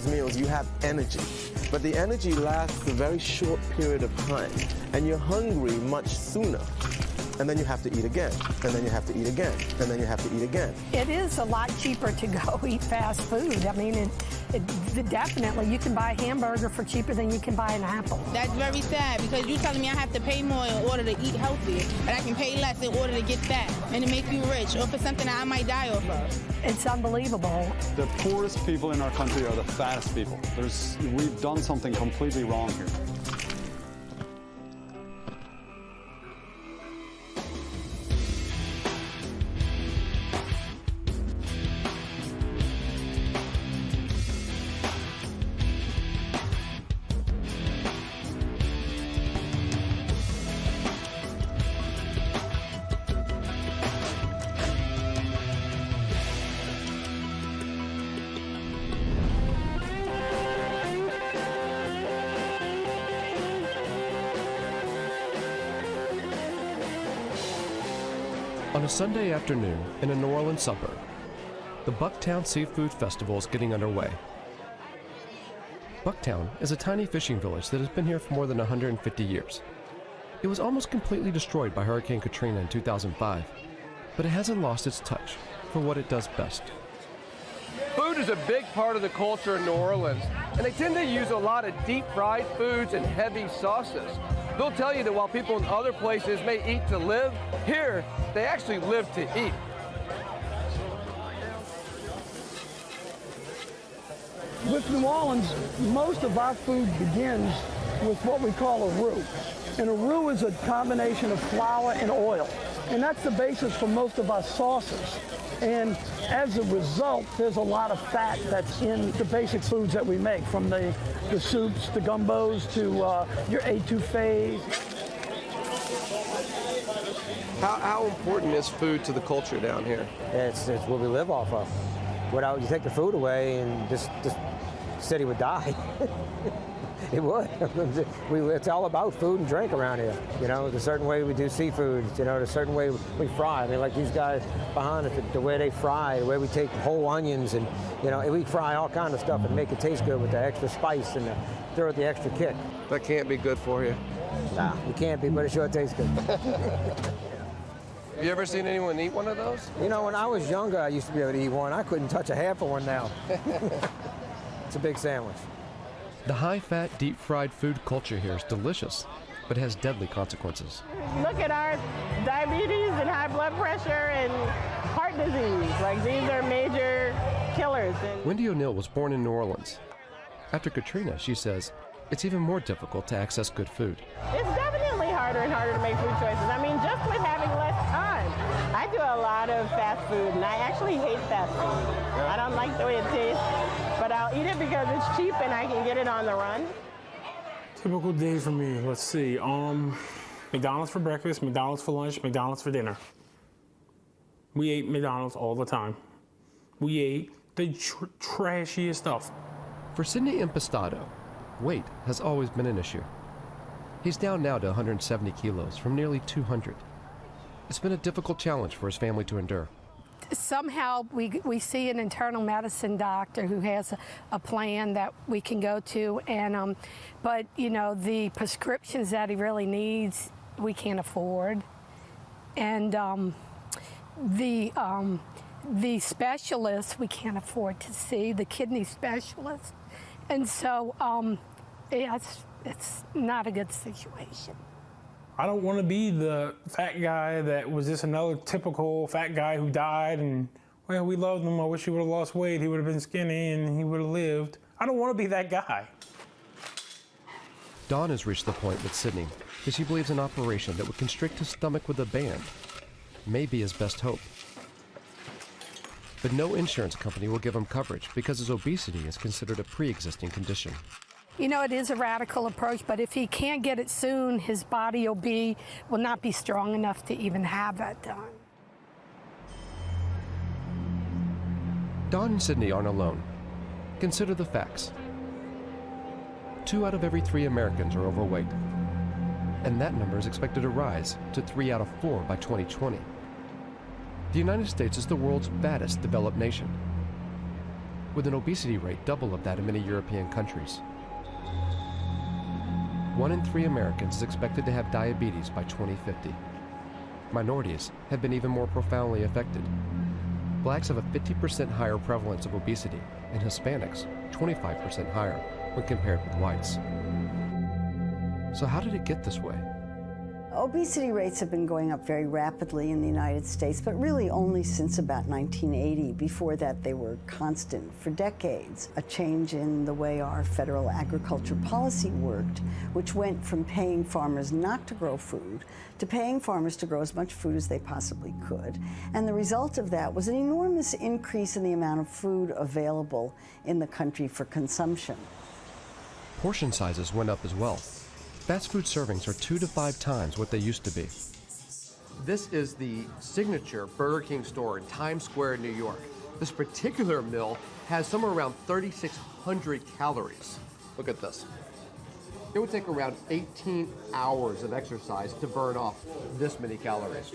these meals, you have energy. But the energy lasts a very short period of time, and you're hungry much sooner and then you have to eat again, and then you have to eat again, and then you have to eat again. It is a lot cheaper to go eat fast food. I mean, it, it, definitely, you can buy a hamburger for cheaper than you can buy an apple. That's very sad because you're telling me I have to pay more in order to eat healthy, but I can pay less in order to get fat and to make you rich or for something that I might die off of. It's unbelievable. The poorest people in our country are the fattest people. There's, we've done something completely wrong here. Sunday afternoon in a New Orleans suburb, the Bucktown Seafood Festival is getting underway. Bucktown is a tiny fishing village that has been here for more than 150 years. It was almost completely destroyed by Hurricane Katrina in 2005, but it hasn't lost its touch for what it does best. Food is a big part of the culture in New Orleans, and they tend to use a lot of deep fried foods and heavy sauces. They'll tell you that while people in other places may eat to live, here they actually live to eat. With New Orleans, most of our food begins with what we call a roux. And a roux is a combination of flour and oil. And that's the basis for most of our sauces. And as a result, there's a lot of fat that's in the basic foods that we make, from the, the soups, the gumbos, to uh, your etouffees. How, how important is food to the culture down here? It's, it's what we live off of. Without you take the food away, and this, this city would die. it would. we, it's all about food and drink around here. You know, the certain way we do seafood, you know, the certain way we fry. I mean, like these guys behind us, the, the way they fry, the way we take whole onions and, you know, we fry all kind of stuff and make it taste good with the extra spice and the, throw it the extra kick. That can't be good for you. Nah, it can't be, but it sure tastes good. Have you ever seen anyone eat one of those? You know, when I was younger, I used to be able to eat one. I couldn't touch a half of one now. it's a big sandwich. The high-fat, deep-fried food culture here is delicious, but has deadly consequences. Look at our diabetes and high blood pressure and heart disease. Like, these are major killers. Wendy O'Neill was born in New Orleans. After Katrina, she says, it's even more difficult to access good food. It's definitely harder and harder to make food choices. I mean, just with having less time. I do a lot of fast food, and I actually hate fast food. I don't like the way it tastes, I'll eat it because it's cheap and I can get it on the run. Typical day for me, let's see. Um, McDonald's for breakfast, McDonald's for lunch, McDonald's for dinner. We ate McDonald's all the time. We ate the tr trashiest stuff. For Sidney Impastato, weight has always been an issue. He's down now to 170 kilos from nearly 200. It's been a difficult challenge for his family to endure. Somehow we, we see an internal medicine doctor who has a, a plan that we can go to, and um, but you know the prescriptions that he really needs we can't afford, and um, the um, the specialists we can't afford to see the kidney specialist, and so um, it's it's not a good situation. I don't want to be the fat guy that was just another typical fat guy who died and, well, we loved him. I wish he would have lost weight. He would have been skinny and he would have lived. I don't want to be that guy. Don has reached the point with Sidney that she believes an operation that would constrict his stomach with a band may be his best hope. But no insurance company will give him coverage because his obesity is considered a pre-existing condition. You know, it is a radical approach, but if he can't get it soon, his body will be will not be strong enough to even have that done. Don and Sydney aren't alone. Consider the facts. Two out of every three Americans are overweight. And that number is expected to rise to three out of four by 2020. The United States is the world's fattest developed nation. with an obesity rate double of that in many European countries. One in three Americans is expected to have diabetes by 2050. Minorities have been even more profoundly affected. Blacks have a 50% higher prevalence of obesity, and Hispanics 25% higher when compared with whites. So, how did it get this way? Obesity rates have been going up very rapidly in the United States, but really only since about 1980. Before that, they were constant for decades. A change in the way our federal agriculture policy worked, which went from paying farmers not to grow food to paying farmers to grow as much food as they possibly could. And the result of that was an enormous increase in the amount of food available in the country for consumption. Portion sizes went up as well. Fast food servings are two to five times what they used to be. This is the signature Burger King store in Times Square, New York. This particular meal has somewhere around 3,600 calories. Look at this. It would take around 18 hours of exercise to burn off this many calories.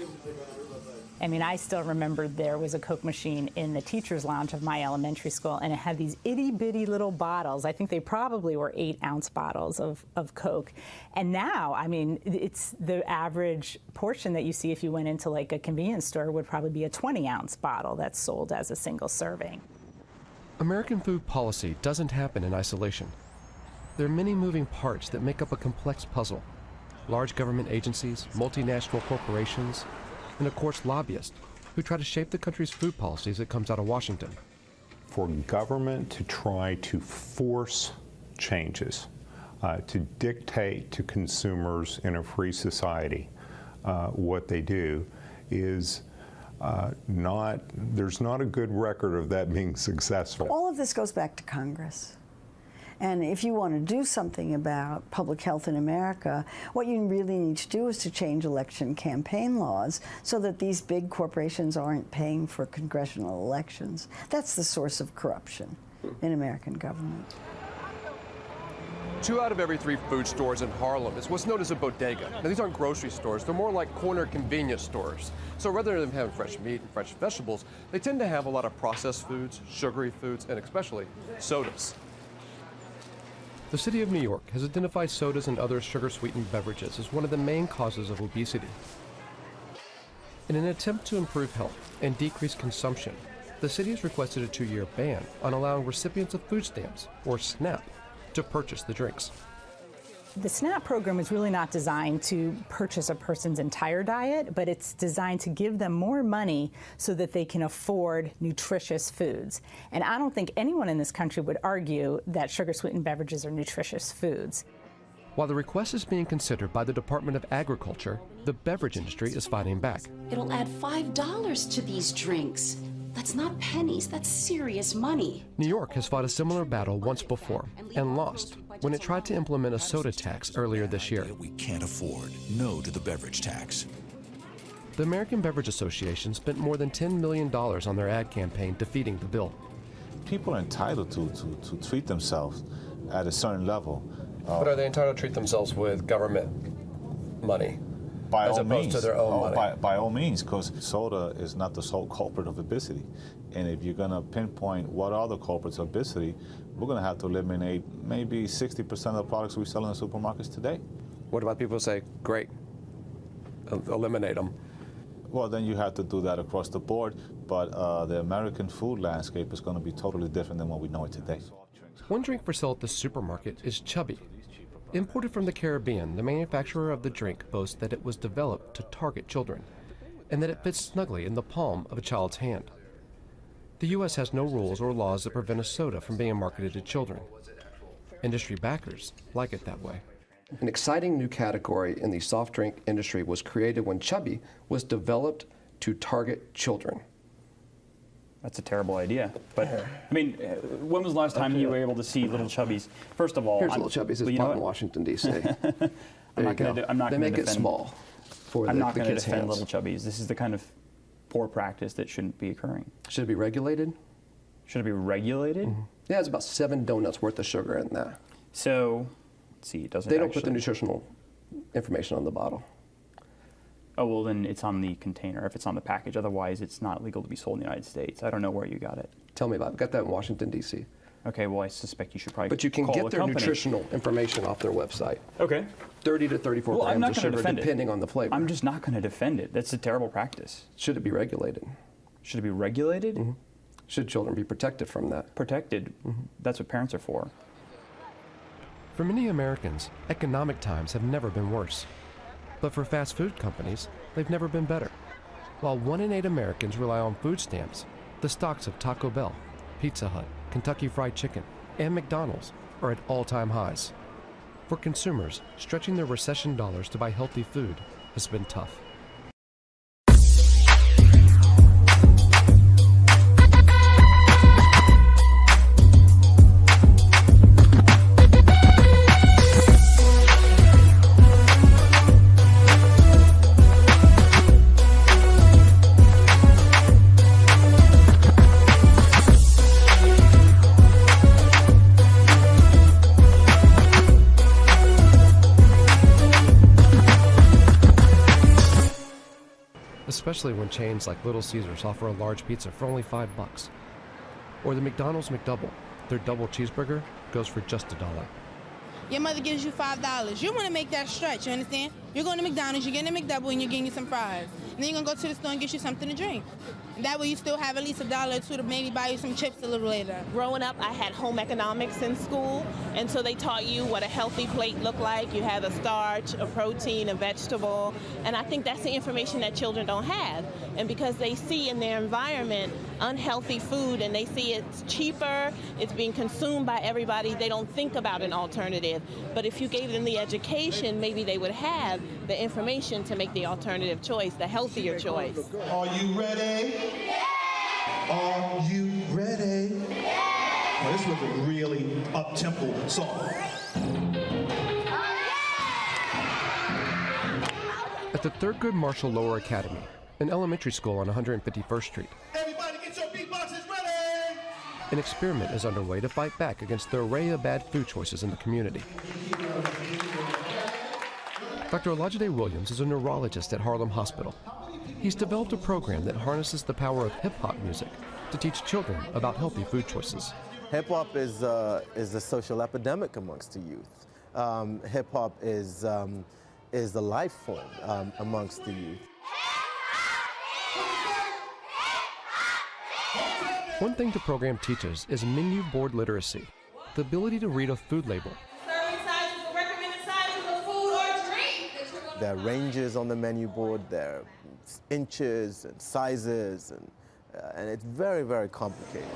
I mean, I still remember there was a Coke machine in the teacher's lounge of my elementary school, and it had these itty bitty little bottles. I think they probably were eight ounce bottles of, of Coke. And now, I mean, it's the average portion that you see if you went into like a convenience store would probably be a 20 ounce bottle that's sold as a single serving. American food policy doesn't happen in isolation. There are many moving parts that make up a complex puzzle large government agencies, multinational corporations, and of course lobbyists who try to shape the country's food policies that comes out of Washington. For government to try to force changes, uh, to dictate to consumers in a free society uh, what they do is uh, not, there's not a good record of that being successful. All of this goes back to Congress. And if you want to do something about public health in America, what you really need to do is to change election campaign laws so that these big corporations aren't paying for congressional elections. That's the source of corruption in American government. Two out of every three food stores in Harlem is what's known as a bodega. Now, these aren't grocery stores, they're more like corner convenience stores. So rather than having fresh meat and fresh vegetables, they tend to have a lot of processed foods, sugary foods, and especially sodas. The City of New York has identified sodas and other sugar sweetened beverages as one of the main causes of obesity. In an attempt to improve health and decrease consumption, the city has requested a two year ban on allowing recipients of food stamps, or SNAP, to purchase the drinks. The SNAP program is really not designed to purchase a person's entire diet, but it's designed to give them more money so that they can afford nutritious foods. And I don't think anyone in this country would argue that sugar sweetened beverages are nutritious foods. While the request is being considered by the Department of Agriculture, the beverage industry is fighting back. It'll add $5 to these drinks. That's not pennies, that's serious money. New York has fought a similar battle once before and lost when it tried to implement a soda tax earlier this year. We can't afford no to the beverage tax. The American Beverage Association spent more than $10 million on their ad campaign defeating the bill. People are entitled to, to, to treat themselves at a certain level. Uh, but are they entitled to treat themselves with government money? by as all opposed means, to their own oh, money. By, by all means, because soda is not the sole culprit of obesity. And if you're going to pinpoint what are the culprits of obesity, we're going to have to eliminate maybe 60% of the products we sell in the supermarkets today. What about people say, great, eliminate them? Well, then you have to do that across the board, but uh, the American food landscape is going to be totally different than what we know it today. One drink for sale at the supermarket is Chubby. Imported from the Caribbean, the manufacturer of the drink boasts that it was developed to target children and that it fits snugly in the palm of a child's hand. The U.S. has no rules or laws that prevent a soda from being marketed to children. Industry backers like it that way. An exciting new category in the soft drink industry was created when Chubby was developed to target children. That's a terrible idea. But I mean, uh, when was the last time you were able to see little chubbies? First of all, Here's I'm, little chubbies. It's you know in? Washington D.C. I'm not going go. to. I'm not They gonna make it small for I'm the, not going to kids' defend hands. little chubbies. This is the kind of poor practice that shouldn't be occurring. Should it be regulated? Should it be regulated? Mm-hmm. Yeah, it's about seven donuts worth of sugar in there. So, let's see, it doesn't. They don't put the nutritional information on the bottle. Oh, well, then it's on the container if it's on the package. Otherwise, it's not legal to be sold in the United States. I don't know where you got it. Tell me about it. Got that in Washington, D.C. Okay, well, I suspect you should probably But you can call get their company. nutritional information off their website. Okay. 30 to 34 Well, I'm grams not of sugar, defend depending it. on the flavor. I'm just not going to defend it. That's a terrible practice. Should it be regulated? Should it be regulated? Mm-hmm. Should children be protected from that? Protected. That's what parents are for. For many Americans, economic times have never been worse. But for fast food companies, they've never been better. While one in eight Americans rely on food stamps, the stocks of Taco Bell, Pizza Hut, Kentucky Fried Chicken, and McDonald's are at all time highs. For consumers, stretching their recession dollars to buy healthy food has been tough. Especially when chains like Little Caesars offer a large pizza for only five bucks. Or the McDonald's McDouble, their double cheeseburger goes for just a dollar. Your mother gives you five dollars. You want to make that stretch. You understand? You're going to McDonald's. You're getting a McDouble, and you're getting you some fries. And then you're gonna go to the store and get you something to drink. And that way, you still have at least a dollar or two to maybe buy you some chips a little later. Growing up, I had home economics in school, and so they taught you what a healthy plate looked like. You had a starch, a protein, a vegetable, and I think that's the information that children don't have. And because they see in their environment unhealthy food and they see it's cheaper, it's being consumed by everybody, they don't think about an alternative. But if you gave them the education, maybe they would have the information to make the alternative choice, the healthier choice. Are you ready? Are you ready? Well, this was a really up-tempo song. At the Thurgood Marshall Lower Academy, an elementary school on 151st Street, Everybody get your beatboxes ready! an experiment is underway to fight back against the array of bad food choices in the community. Dr. Olajide Williams is a neurologist at Harlem Hospital. He's developed a program that harnesses the power of hip hop music to teach children about healthy food choices. Hip hop is, uh, is a social epidemic amongst the youth. Um, Hip hop is, um, is the life form um, amongst the youth. One thing the program teaches is menu board literacy, the ability to read a food label. There are ranges on the menu board, there are inches and sizes, and, uh, and it's very, very complicated.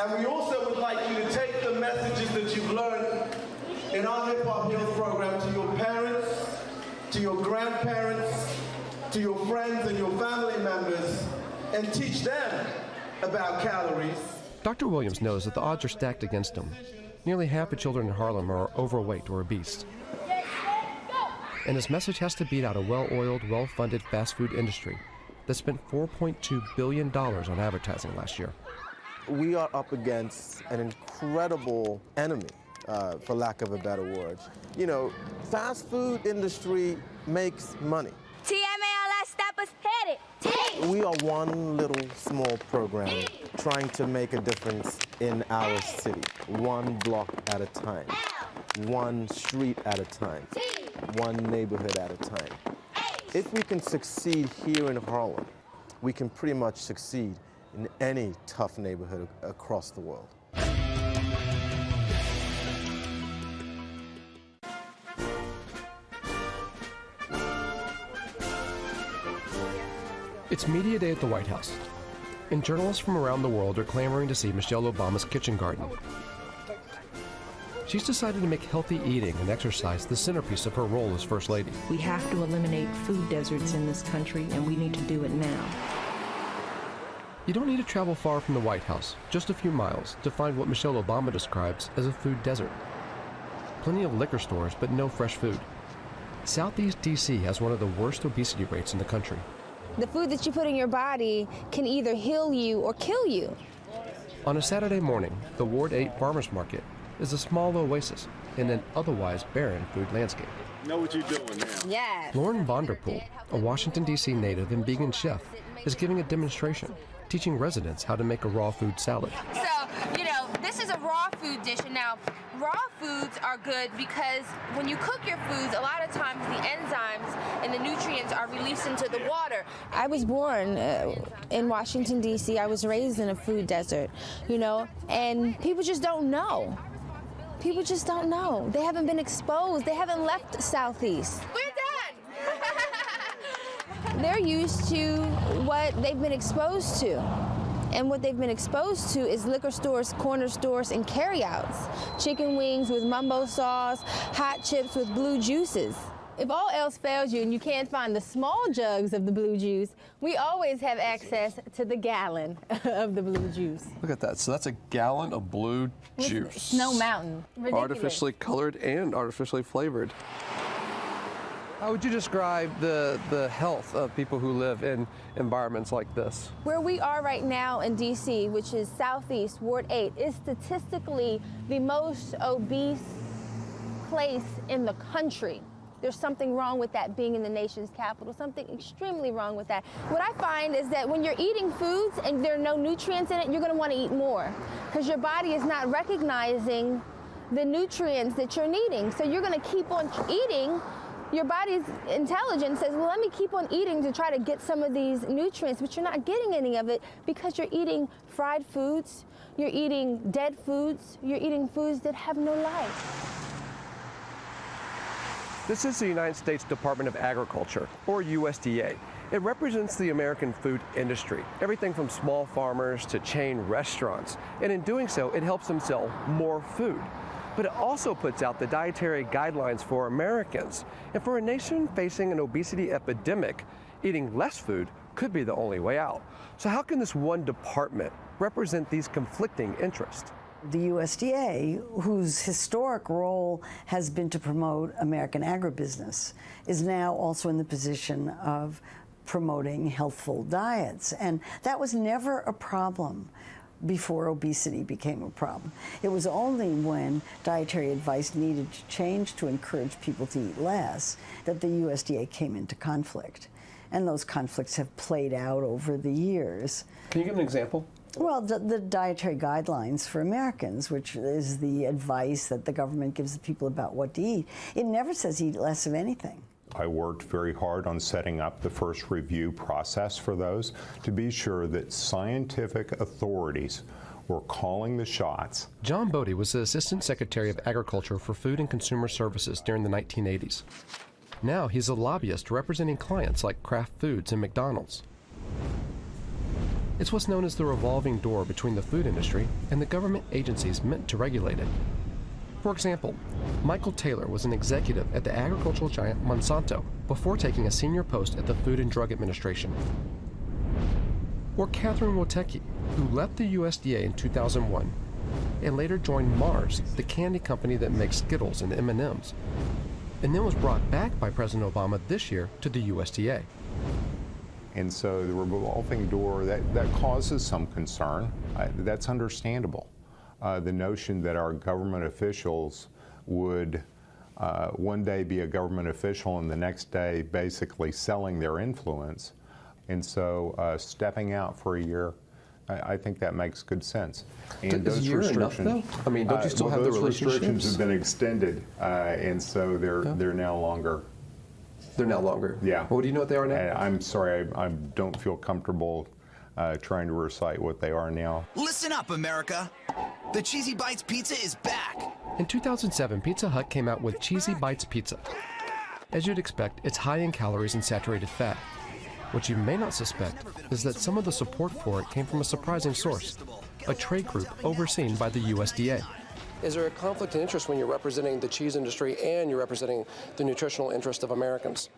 And we also would like you to take the messages that you've learned in our Hip Hop Health program to your parents, to your grandparents, to your friends and your family members, and teach them about calories. Dr. Williams knows that the odds are stacked against him. Nearly half the children in Harlem are overweight or obese. And his message has to beat out a well oiled, well funded fast food industry that spent $4.2 billion on advertising last year. We are up against an incredible enemy, uh, for lack of a better word. You know, fast food industry makes money. TMALS, stop us, hit it. We are one little small program trying to make a difference in our city, one block at a time, one street at a time, one neighborhood at a time. If we can succeed here in Harlem, we can pretty much succeed in any tough neighborhood across the world. It's Media Day at the White House, and journalists from around the world are clamoring to see Michelle Obama's kitchen garden. She's decided to make healthy eating and exercise the centerpiece of her role as First Lady. We have to eliminate food deserts in this country, and we need to do it now. You don't need to travel far from the White House, just a few miles, to find what Michelle Obama describes as a food desert. Plenty of liquor stores, but no fresh food. Southeast DC has one of the worst obesity rates in the country. The food that you put in your body can either heal you or kill you. On a Saturday morning, the Ward 8 Farmers Market is a small oasis in an otherwise barren food landscape. Know what you're doing now. Yeah. Lauren Von Der Pool, a Washington, D.C. native and vegan chef, is giving a demonstration, teaching residents how to make a raw food salad. So, you know, this is a raw food dish, and now raw foods are good because when you cook your foods, a lot of times the enzymes and the nutrients are released into the water. I was born uh, in Washington, D.C., I was raised in a food desert, you know, and people just don't know. People just don't know. They haven't been exposed, they haven't left Southeast. We're done! They're used to what they've been exposed to. And what they've been exposed to is liquor stores, corner stores, and carryouts. Chicken wings with mumbo sauce, hot chips with blue juices. If all else fails you and you can't find the small jugs of the blue juice, we always have access to the gallon of the blue juice. Look at that. So that's a gallon of blue With juice. Snow Mountain. Ridiculous. Artificially colored and artificially flavored. How would you describe the, the health of people who live in environments like this? Where we are right now in DC, which is Southeast Ward 8, is statistically the most obese place in the country. There's something wrong with that being in the nation's capital, something extremely wrong with that. What I find is that when you're eating foods and there are no nutrients in it, you're gonna wanna eat more because your body is not recognizing the nutrients that you're needing. So you're gonna keep on eating your body's intelligence says, well, let me keep on eating to try to get some of these nutrients, but you're not getting any of it because you're eating fried foods, you're eating dead foods, you're eating foods that have no life. This is the United States Department of Agriculture, or USDA. It represents the American food industry, everything from small farmers to chain restaurants. And in doing so, it helps them sell more food. But it also puts out the dietary guidelines for Americans. And for a nation facing an obesity epidemic, eating less food could be the only way out. So, how can this one department represent these conflicting interests? The USDA, whose historic role has been to promote American agribusiness, is now also in the position of promoting healthful diets. And that was never a problem before obesity became a problem. It was only when dietary advice needed to change to encourage people to eat less that the USDA came into conflict. And those conflicts have played out over the years. Can you give an example? Well, the, the, dietary guidelines for Americans, which is the advice that the government gives the people about what to eat, it never says eat less of anything. I worked very hard on setting up the first review process for those to be sure that scientific authorities were calling the shots. John Bode was the Assistant Secretary of Agriculture for Food and Consumer Services during the 1980s. Now he's a lobbyist representing clients like Kraft Foods and McDonald's. It's what's known as the revolving door between the food industry and the government agencies meant to regulate it. For example, Michael Taylor was an executive at the agricultural giant Monsanto before taking a senior post at the Food and Drug Administration. Or Catherine Woteki, who left the USDA in 2001 and later joined Mars, the candy company that makes Skittles and M&Ms, and then was brought back by President Obama this year to the USDA. And so the revolving door, that, that causes some concern. Uh, that's understandable. Uh, the notion that our government officials would uh, one day be a government official and the next day basically selling their influence. And so uh, stepping out for a year, I, I, think that makes good sense. And those restrictions, enough, though? I mean, don't you still well, have those the restrictions have been extended, uh, and so they're yeah. they're now longer. They're now longer. Yeah. Well, do you know what they are now? I'm sorry, I, I don't feel comfortable uh, trying to recite what they are now. Listen up, America. The Cheesy Bites Pizza is back. In 2007, Pizza Hut came out with Cheesy Bites Pizza. As you'd expect, it's high in calories and saturated fat. What you may not suspect is that some of the support for it came from a surprising source a trade group overseen by the USDA. Is there a conflict of interest when you're representing the cheese industry and you're representing the nutritional interest of Americans?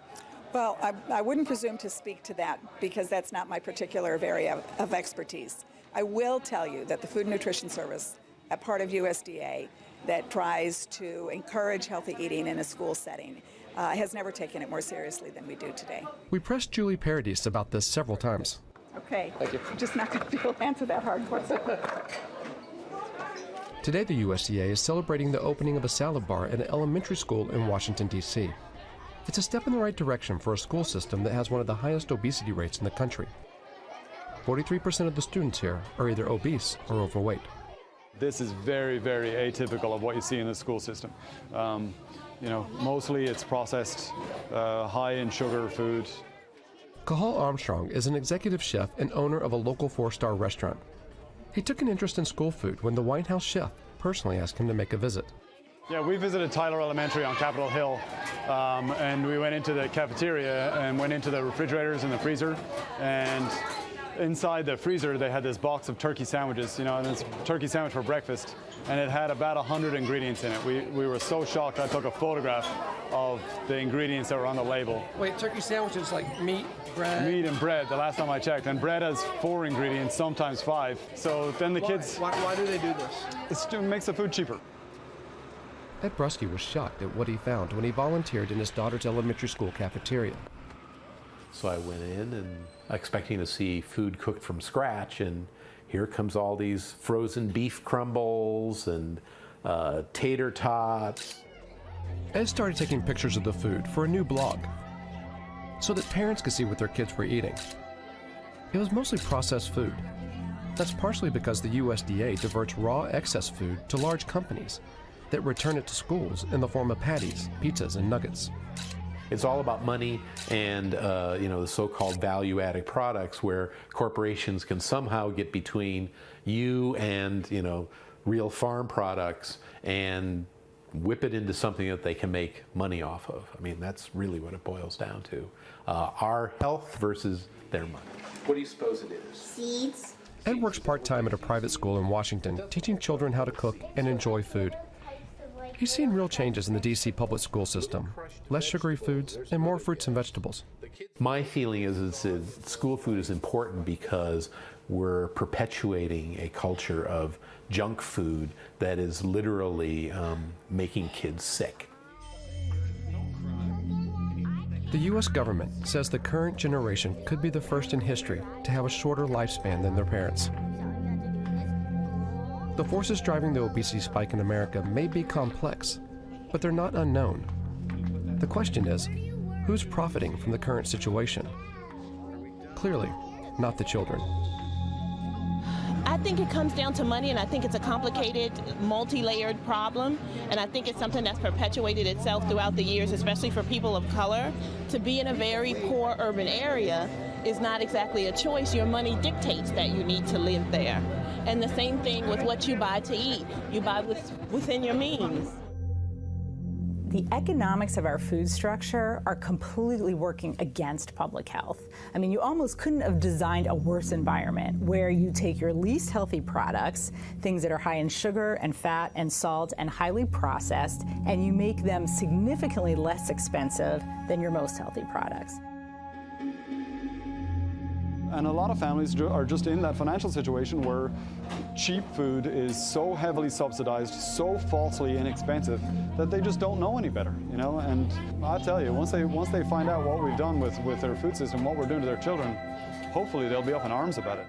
Well, I, I, wouldn't presume to speak to that because that's not my particular area of, of, expertise. I will tell you that the Food and Nutrition Service, a part of USDA that tries to encourage healthy eating in a school setting, uh, has never taken it more seriously than we do today. We pressed Julie Paradis about this several times. Okay. Thank you. I'm just not going to be able to answer that hard question. Today, the USDA is celebrating the opening of a salad bar at an elementary school in Washington, D.C. It's a step in the right direction for a school system that has one of the highest obesity rates in the country. 43% of the students here are either obese or overweight. This is very, very atypical of what you see in the school system. Um, you know, mostly it's processed, uh, high in sugar food. Cathal Armstrong is an executive chef and owner of a local four-star restaurant. He took an interest in school food when the White House chef personally asked him to make a visit. Yeah, we visited Tyler Elementary on Capitol Hill, um, and we went into the cafeteria and went into the refrigerators and the freezer, and inside the freezer they had this box of turkey sandwiches, you know, and it's turkey sandwich for breakfast, and it had about 100 ingredients in it. We, we were so shocked I took a photograph of the ingredients that were on the label. Wait, turkey sandwiches like meat, bread? Meat and bread, the last time I checked, and bread has four ingredients, sometimes five. So then the why? kids... Why, why do they do this? It's, it makes the food cheaper. Ed Bruske was shocked at what he found when he volunteered in his daughter's elementary school cafeteria. So I went in and expecting to see food cooked from scratch, and here comes all these frozen beef crumbles and uh, tater tots. Ed started taking pictures of the food for a new blog so that parents could see what their kids were eating. It was mostly processed food. That's partially because the USDA diverts raw excess food to large companies that return it to schools in the form of patties, pizzas, and nuggets. It's all about money and uh, you know the so-called value-added products where corporations can somehow get between you and you know real farm products and whip it into something that they can make money off of. I mean that's really what it boils down to: uh, our health versus their money. What do you suppose it is? Seeds. Ed works part-time at a private school in Washington, teaching children how to cook and enjoy food. He's seen real changes in the DC public school system. Less sugary foods and more fruits and vegetables. My feeling is, is that school food is important because we're perpetuating a culture of junk food that is literally um, making kids sick. The U.S. government says the current generation could be the first in history to have a shorter lifespan than their parents. The forces driving the obesity spike in America may be complex, but they're not unknown. The question is, who's profiting from the current situation? Clearly, not the children. I think it comes down to money, and I think it's a complicated, multi-layered problem, and I think it's something that's perpetuated itself throughout the years, especially for people of color. To be in a very poor urban area is not exactly a choice. Your money dictates that you need to live there. And the same thing with what you buy to eat. You buy with, within your means. The economics of our food structure are completely working against public health. I mean, you almost couldn't have designed a worse environment where you take your least healthy products, things that are high in sugar and fat and salt and highly processed, and you make them significantly less expensive than your most healthy products. And a lot of families are just in that financial situation where cheap food is so heavily subsidized, so falsely inexpensive that they just don't know any better, you know? And I tell you, once they once they find out what we've done with, with their food system, what we're doing to their children, hopefully they'll be up in arms about it.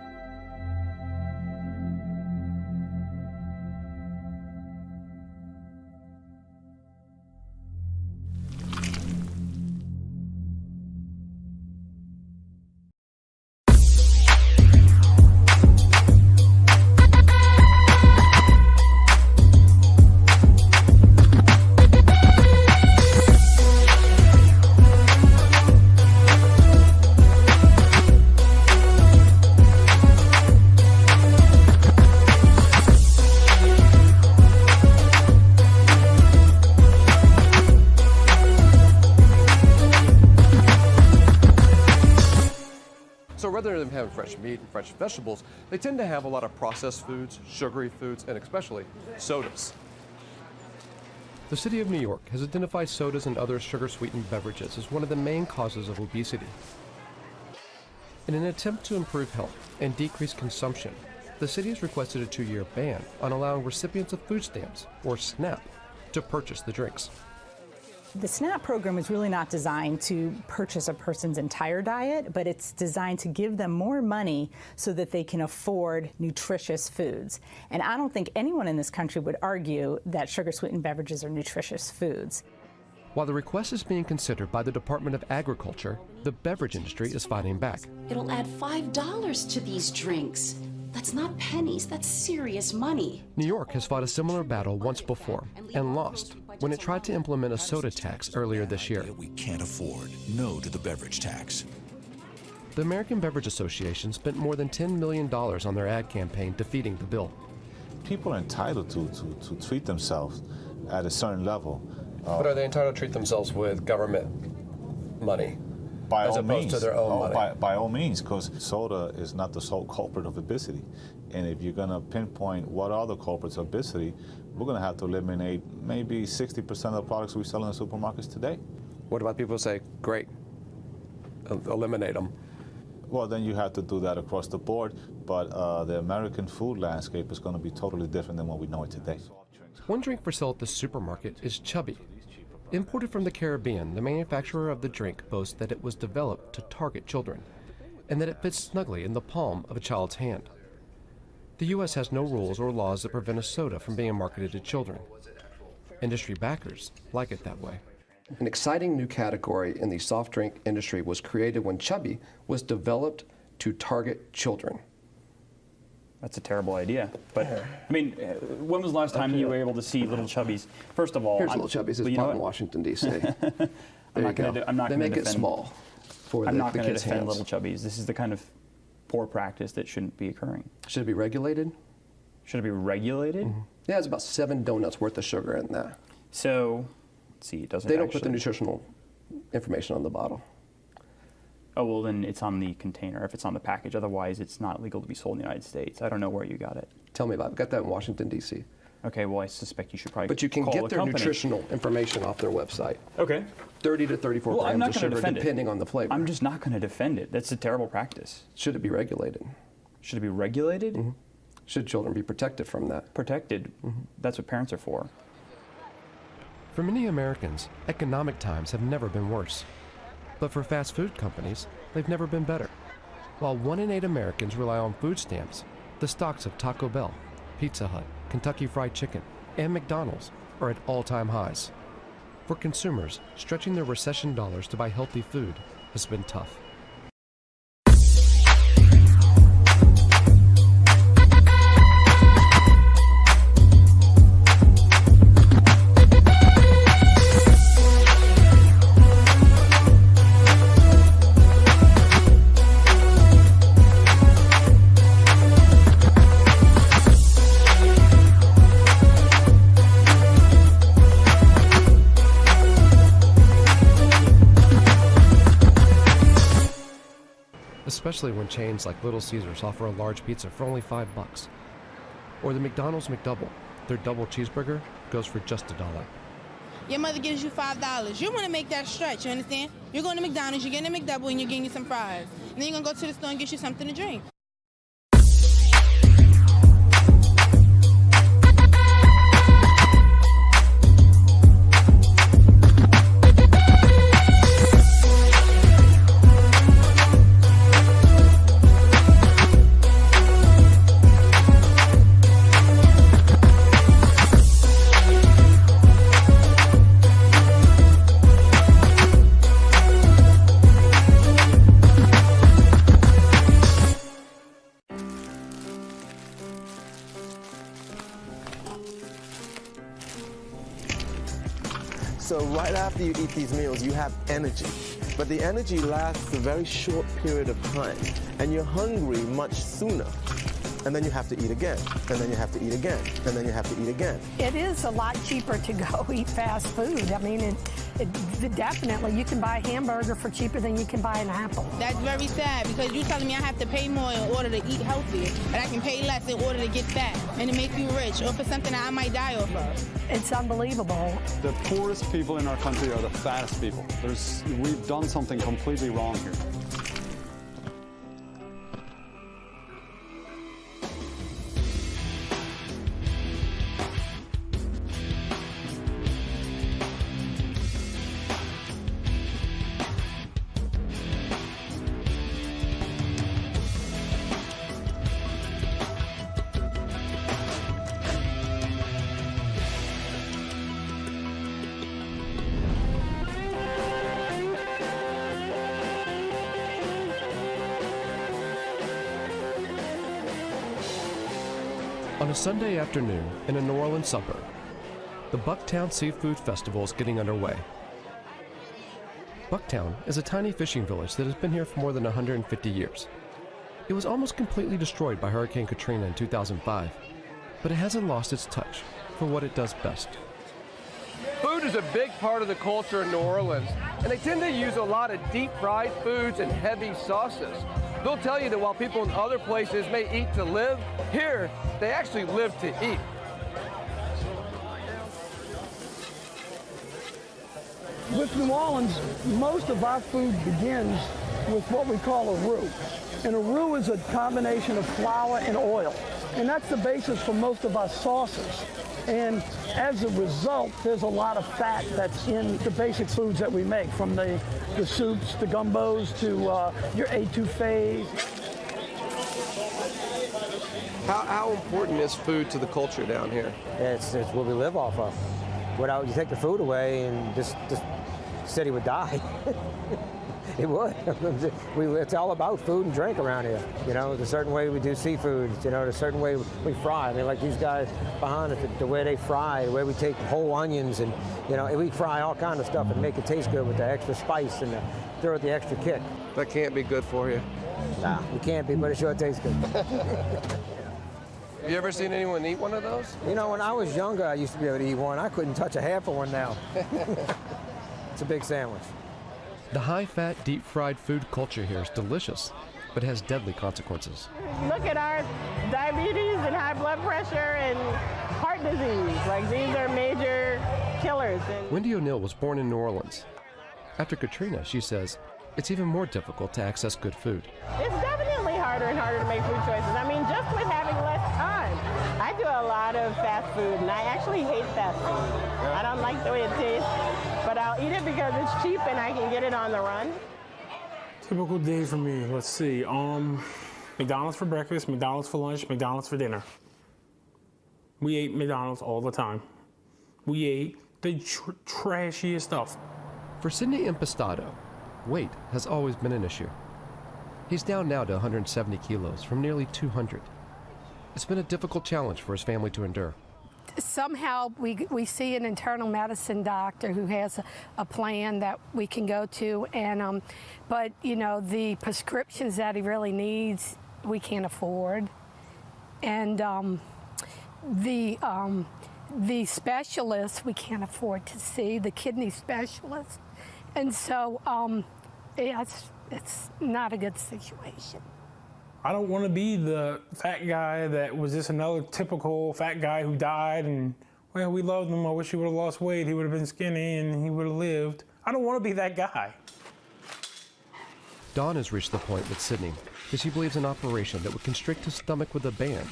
Fresh vegetables, they tend to have a lot of processed foods, sugary foods, and especially sodas. The city of New York has identified sodas and other sugar-sweetened beverages as one of the main causes of obesity. In an attempt to improve health and decrease consumption, the city has requested a two-year ban on allowing recipients of food stamps, or SNAP, to purchase the drinks. The SNAP program is really not designed to purchase a person's entire diet, but it's designed to give them more money so that they can afford nutritious foods. And I don't think anyone in this country would argue that sugar sweetened beverages are nutritious foods. While the request is being considered by the Department of Agriculture, the beverage industry is fighting back. It'll add $5 to these drinks. That's not pennies, that's serious money. New York has fought a similar battle once before and lost when it tried to implement a soda tax earlier this year. We can't afford. No to the beverage tax. The American Beverage Association spent more than $10 million on their ad campaign defeating the bill. People are entitled to, to, to treat themselves at a certain level. Uh, but are they entitled to treat themselves with government money? by as all opposed means, to their own oh, money? By, by all means, because soda is not the sole culprit of obesity. And if you're going to pinpoint what are the culprits of obesity, we're going to have to eliminate maybe 60% of the products we sell in the supermarkets today. What about people say, great, eliminate them? Well, then you have to do that across the board, but uh, the American food landscape is going to be totally different than what we know it today. One drink for sale at the supermarket is Chubby. Imported from the Caribbean, the manufacturer of the drink boasts that it was developed to target children and that it fits snugly in the palm of a child's hand. The U.S. has no rules or laws that prevent a soda from being marketed to children. Industry backers like it that way. An exciting new category in the soft drink industry was created when Chubby was developed to target children. That's a terrible idea. But I mean, uh, when was the last time you were able to see little chubbies? First of all, Here's I'm- little Chubbies. It's you know bought in? Washington, D.C. I'm not gonna go. do- I'm not They gonna make it defend- small for I'm the, not going to kids' defend hands. little chubbies. This is the kind of poor practice that shouldn't be occurring. Should it be regulated? Should it be regulated? Mm-hmm. Yeah, it's about seven donuts worth of sugar in that. So, let's see, it doesn't. They don't put the nutritional information on the bottle. Oh well, then it's on the container if it's on the package. Otherwise, it's not legal to be sold in the United States. I don't know where you got it. Tell me about it. Got that in Washington, D.C. Okay, well, I suspect you should probably. But you can call get their company. nutritional information off their website. Okay. 30 to 34 Well, I'm grams not of sugar, defend depending it. on the flavor. I'm just not going to defend it. That's a terrible practice. Should it be regulated? Should it be regulated? Mm-hmm. Should children be protected from that? Protected. Mm-hmm. That's what parents are for. For many Americans, economic times have never been worse. But for fast food companies, they've never been better. While one in eight Americans rely on food stamps, the stocks of Taco Bell, Pizza Hut, Kentucky Fried Chicken, and McDonald's are at all time highs. For consumers, stretching their recession dollars to buy healthy food has been tough. Especially when chains like Little Caesars offer a large pizza for only five bucks. Or the McDonald's McDouble, their double cheeseburger goes for just a dollar. Your mother gives you five dollars. You want to make that stretch. You understand? You're going to McDonald's. You're getting a McDouble, and you're getting you some fries. And then you're gonna go to the store and get you something to drink. After you eat these meals, you have energy. But the energy lasts a very short period of time, and you're hungry much sooner. And then you have to eat again, and then you have to eat again, and then you have to eat again. It is a lot cheaper to go eat fast food. I mean, it, it, definitely you can buy a hamburger for cheaper than you can buy an apple. That's very sad because you're telling me I have to pay more in order to eat healthier, and I can pay less in order to get fat and to make you rich, or for something that I might die off of. It's unbelievable. The poorest people in our country are the fattest people. There's, we've done something completely wrong here. Sunday afternoon in a New Orleans suburb, the Bucktown Seafood Festival is getting underway. Bucktown is a tiny fishing village that has been here for more than 150 years. It was almost completely destroyed by Hurricane Katrina in 2005, but it hasn't lost its touch for what it does best. Food is a big part of the culture in New Orleans, and they tend to use a lot of deep fried foods and heavy sauces. They'll tell you that while people in other places may eat to live, here they actually live to eat. With New Orleans, most of our food begins with what we call a roux. And a roux is a combination of flour and oil. And that's the basis for most of our sauces. And as a result, there's a lot of fat that's in the basic foods that we make, from the, the soups, the gumbos, to uh, your etouffees. How, how important is food to the culture down here? It's, it's what we live off of. Without you take the food away, and this, this city would die. it would. we, it's all about food and drink around here. You know, the certain way we do seafood. You know, the certain way we fry. I mean, like these guys behind us, the, the way they fry, the way we take whole onions, and you know, we fry all kind of stuff and make it taste good with the extra spice and the, throw it the extra kick. That can't be good for you. Nah, it can't be, but it sure tastes good. Have you ever seen anyone eat one of those? You know, when I was younger, I used to be able to eat one. I couldn't touch a half of one now. it's a big sandwich. The high fat, deep fried food culture here is delicious, but has deadly consequences. Look at our diabetes and high blood pressure and heart disease. Like these are major killers. And Wendy O'Neill was born in New Orleans. After Katrina, she says, it's even more difficult to access good food. it's definitely harder and harder to make food choices. I mean, just with having less time. I do a lot of fast food, and I actually hate fast food. I don't like the way it tastes, I'll eat it because it's cheap and I can get it on the run. Typical day for me. Let's see. Um, McDonald's for breakfast, McDonald's for lunch, McDonald's for dinner. We ate McDonald's all the time. We ate the tr- trashiest stuff. For Sidney Impastato, weight has always been an issue. He's down now to 170 kilos from nearly 200. It's been a difficult challenge for his family to endure. Somehow we, we see an internal medicine doctor who has a, a plan that we can go to and um, but you know the prescriptions that he really needs we can't afford. And um, the um, the specialists we can't afford to see the kidney specialist and so um, it's, it's not a good situation I don't want to be the fat guy that was just another typical fat guy who died and, well, we loved him. I wish he would have lost weight. He would have been skinny and he would have lived. I don't want to be that guy. Don has reached the point with Sidney that she believes an operation that would constrict his stomach with a band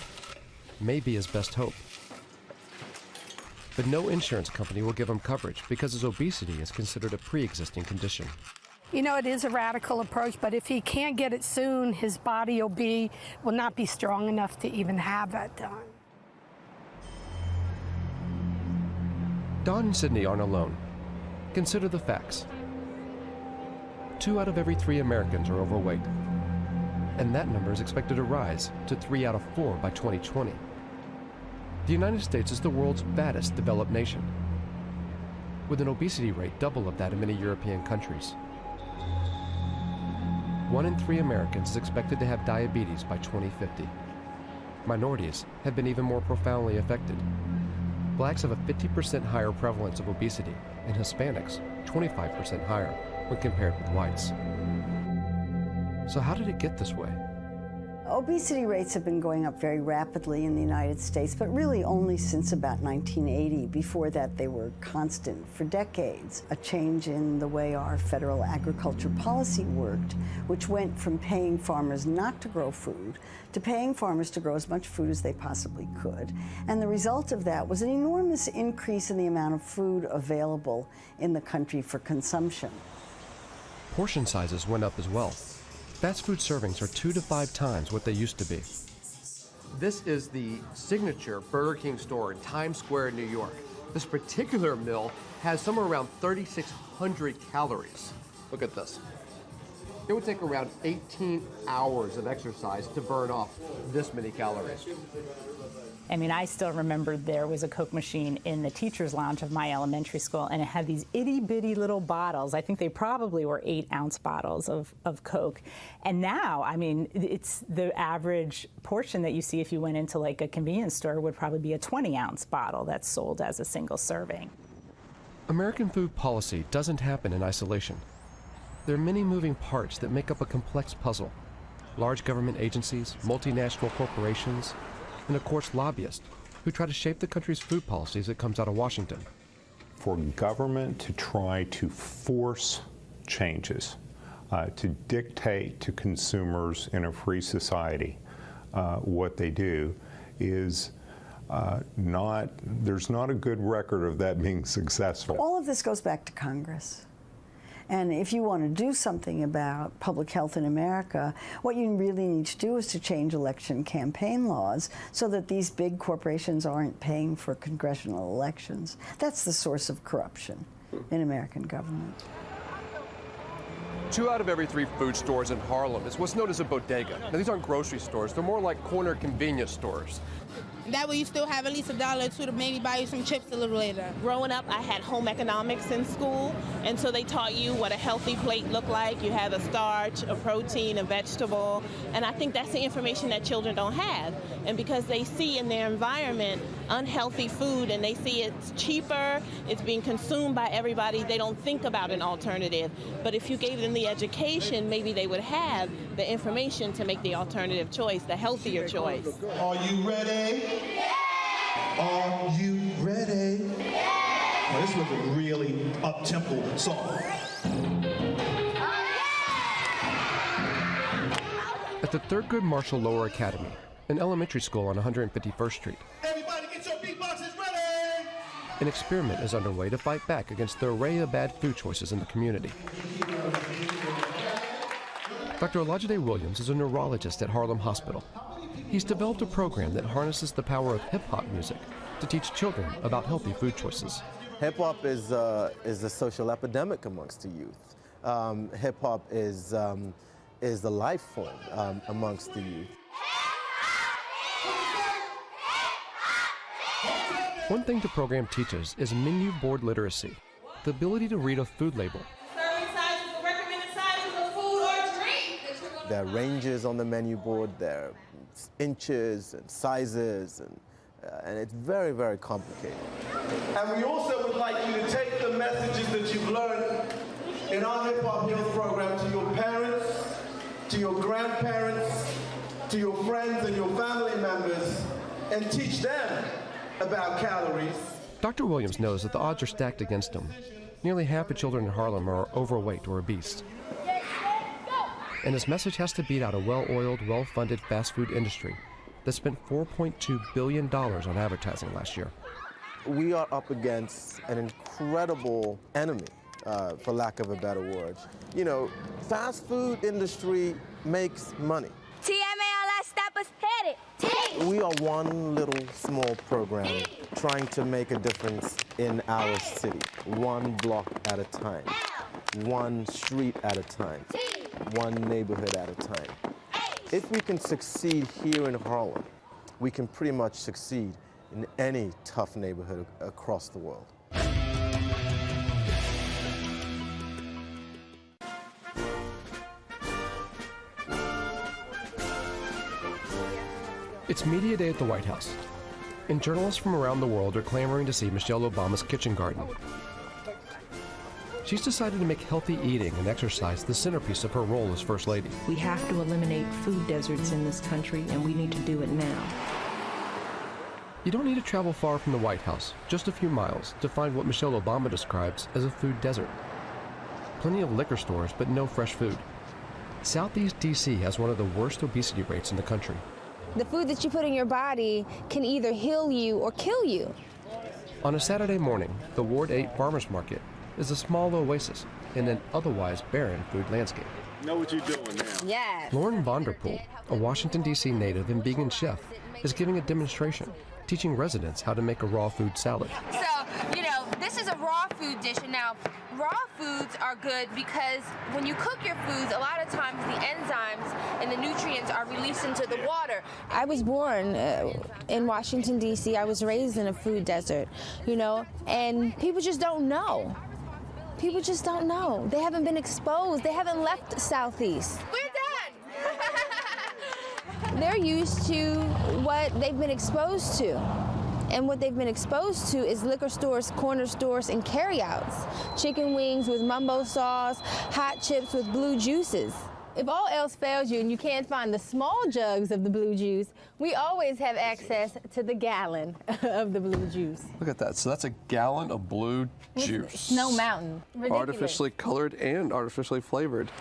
may be his best hope. But no insurance company will give him coverage because his obesity is considered a pre existing condition. You know, it is a radical approach, but if he can't get it soon, his body will be will not be strong enough to even have that done. Don and Sidney aren't alone. Consider the facts. Two out of every three Americans are overweight, and that number is expected to rise to three out of four by 2020. The United States is the world's fattest developed nation, with an obesity rate double of that in many European countries. One in three Americans is expected to have diabetes by 2050. Minorities have been even more profoundly affected. Blacks have a 50% higher prevalence of obesity, and Hispanics 25% higher when compared with whites. So, how did it get this way? Obesity rates have been going up very rapidly in the United States, but really only since about 1980. Before that, they were constant for decades. A change in the way our federal agriculture policy worked, which went from paying farmers not to grow food to paying farmers to grow as much food as they possibly could. And the result of that was an enormous increase in the amount of food available in the country for consumption. Portion sizes went up as well. Fast food servings are two to five times what they used to be. This is the signature Burger King store in Times Square, New York. This particular meal has somewhere around 3,600 calories. Look at this. It would take around 18 hours of exercise to burn off this many calories. I mean, I still remember there was a Coke machine in the teacher's lounge of my elementary school, and it had these itty bitty little bottles. I think they probably were eight ounce bottles of, of Coke. And now, I mean, it's the average portion that you see if you went into like a convenience store would probably be a 20 ounce bottle that's sold as a single serving. American food policy doesn't happen in isolation. There are many moving parts that make up a complex puzzle. Large government agencies, multinational corporations, and of course lobbyists who try to shape the country's food policy as it comes out of Washington. For government to try to force changes, uh, to dictate to consumers in a free society uh, what they do is uh, not, there's not a good record of that being successful. All of this goes back to Congress. And if you want to do something about public health in America, what you really need to do is to change election campaign laws so that these big corporations aren't paying for congressional elections. That's the source of corruption in American government. Two out of every three food stores in Harlem is what's known as a bodega. Now, these aren't grocery stores, they're more like corner convenience stores. That way you still have at least a dollar or two to maybe buy you some chips a little later. Growing up, I had home economics in school, and so they taught you what a healthy plate looked like. You had a starch, a protein, a vegetable, and I think that's the information that children don't have. And because they see in their environment unhealthy food and they see it's cheaper, it's being consumed by everybody, they don't think about an alternative. But if you gave them the education, maybe they would have the information to make the alternative choice, the healthier choice. Are you ready? Are you ready? Well, this was a really up-tempo song. Oh, at the Third Thurgood Marshall Lower Academy, an elementary school on 151st Street, Everybody get your beatboxes ready! an experiment is underway to fight back against the array of bad food choices in the community. Dr. Olajide Williams is a neurologist at Harlem Hospital. He's developed a program that harnesses the power of hip hop music to teach children about healthy food choices. Hip hop is, uh, is a social epidemic amongst the youth. Um, Hip hop is, um, is the life form um, amongst the youth. One thing the program teaches is menu board literacy, the ability to read a food label. There are ranges on the menu board, there are inches and sizes, and, uh, and it's very, very complicated. And we also would like you to take the messages that you've learned in our Hip Hop Health program to your parents, to your grandparents, to your friends and your family members, and teach them about calories. Dr. Williams knows that the odds are stacked against him. Nearly half the children in Harlem are overweight or obese. And his message has to beat out a well oiled, well funded fast food industry that spent $4.2 billion on advertising last year. We are up against an incredible enemy, uh, for lack of a better word. You know, fast food industry makes money. TMA, stop us, hit it. We are one little small program trying to make a difference in our city, one block at a time, one street at a time, one neighborhood at a time. If we can succeed here in Harlem, we can pretty much succeed in any tough neighborhood across the world. It's Media Day at the White House, and journalists from around the world are clamoring to see Michelle Obama's kitchen garden. She's decided to make healthy eating and exercise the centerpiece of her role as First Lady. We have to eliminate food deserts in this country, and we need to do it now. You don't need to travel far from the White House, just a few miles, to find what Michelle Obama describes as a food desert. Plenty of liquor stores, but no fresh food. Southeast DC has one of the worst obesity rates in the country. The food that you put in your body can either heal you or kill you. On a Saturday morning, the Ward 8 Farmers Market is a small oasis in an otherwise barren food landscape. Know what you're doing now. Yes. Lauren Von Der Pool, a Washington, D.C. native and vegan chef, is giving a demonstration, teaching residents how to make a raw food salad. So, you know, this is a raw food dish. And now, raw foods are good because when you cook your foods, a lot of times the enzymes and the nutrients are released into the water. I was born uh, in Washington, D.C. I was raised in a food desert, you know, and people just don't know. People just don't know. They haven't been exposed. They haven't left Southeast. We're done. They're used to what they've been exposed to. And what they've been exposed to is liquor stores, corner stores, and carryouts. Chicken wings with mumbo sauce, hot chips with blue juices. If all else fails you and you can't find the small jugs of the blue juice, we always have access to the gallon of the blue juice. Look at that. So that's a gallon of blue juice. Snow Mountain. Ridiculous. Artificially colored and artificially flavored.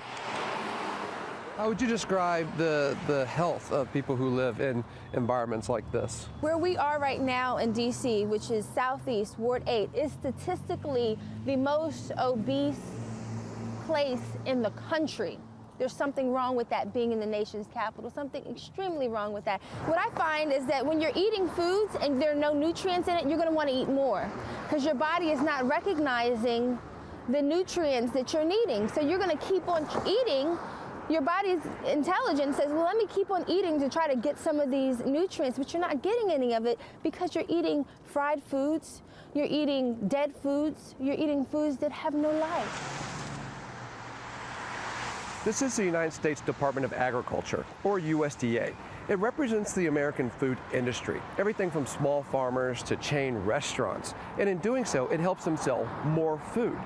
How would you describe the, the health of people who live in environments like this? Where we are right now in DC, which is Southeast Ward 8, is statistically the most obese place in the country. There's something wrong with that being in the nation's capital, something extremely wrong with that. What I find is that when you're eating foods and there are no nutrients in it, you're gonna wanna eat more because your body is not recognizing the nutrients that you're needing. So you're gonna keep on eating your body's intelligence says, well, let me keep on eating to try to get some of these nutrients, but you're not getting any of it because you're eating fried foods, you're eating dead foods, you're eating foods that have no life. This is the United States Department of Agriculture, or USDA. It represents the American food industry, everything from small farmers to chain restaurants. And in doing so, it helps them sell more food.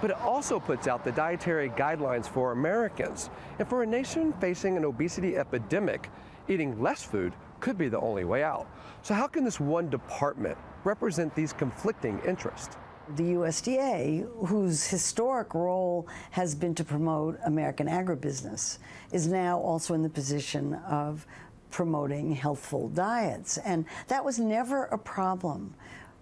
But it also puts out the dietary guidelines for Americans. And for a nation facing an obesity epidemic, eating less food could be the only way out. So how can this one department represent these conflicting interests? The USDA, whose historic role has been to promote American agribusiness, is now also in the position of promoting healthful diets. And that was never a problem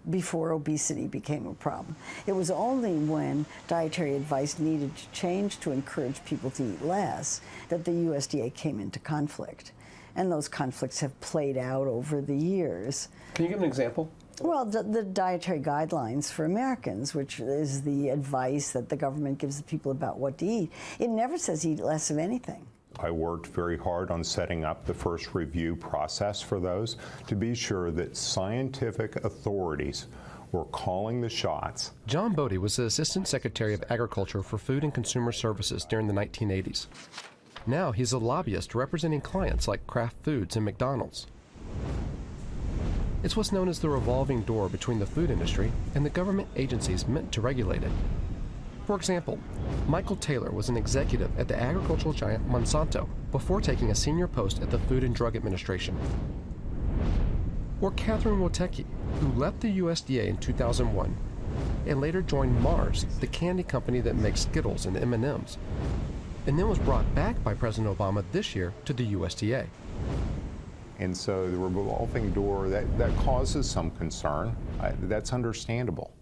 before obesity became a problem. It was only when dietary advice needed to change to encourage people to eat less that the USDA came into conflict. And those conflicts have played out over the years. Can you give an example? Well, the, the, dietary guidelines for Americans, which is the advice that the government gives the people about what to eat, it never says eat less of anything. I worked very hard on setting up the first review process for those to be sure that scientific authorities were calling the shots. John Bode was the Assistant Secretary of Agriculture for Food and Consumer Services during the 1980s. Now he's a lobbyist representing clients like Kraft Foods and McDonald's. It's what's known as the revolving door between the food industry and the government agencies meant to regulate it. For example, Michael Taylor was an executive at the agricultural giant Monsanto before taking a senior post at the Food and Drug Administration. Or Catherine Woteki, who left the USDA in 2001 and later joined Mars, the candy company that makes Skittles and M&Ms, and then was brought back by President Obama this year to the USDA. And so the revolving door, that, that causes some concern. Uh, that's understandable.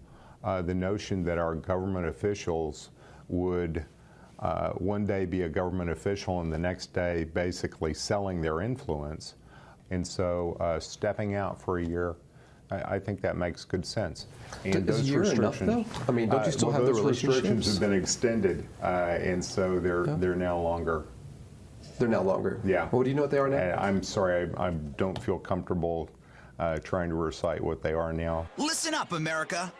Uh, the notion that our government officials would uh, one day be a government official and the next day basically selling their influence. And so uh, stepping out for a year, I, I, think that makes good sense. And Is those restrictions, enough, I mean, don't you still well, have those the restrictions have been extended, uh, and so they're yeah. they're now longer they're now longer. Yeah. Well, do you know what they are now? I'm sorry, I, I don't feel comfortable uh, trying to recite what they are now. Listen up, America.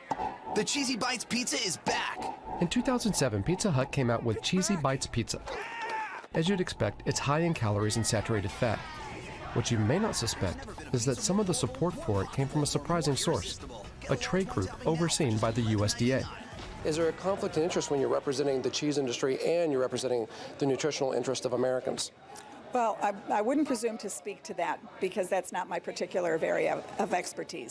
The Cheesy Bites Pizza is back. In 2007, Pizza Hut came out with Cheesy Bites Pizza. As you'd expect, it's high in calories and saturated fat. What you may not suspect is that some of the support for it came from a surprising source, a trade group overseen by the USDA. Is there a conflict of interest when you're representing the cheese industry and you're representing the nutritional interest of Americans? Well, I, I wouldn't presume to speak to that because that's not my particular area of, of expertise.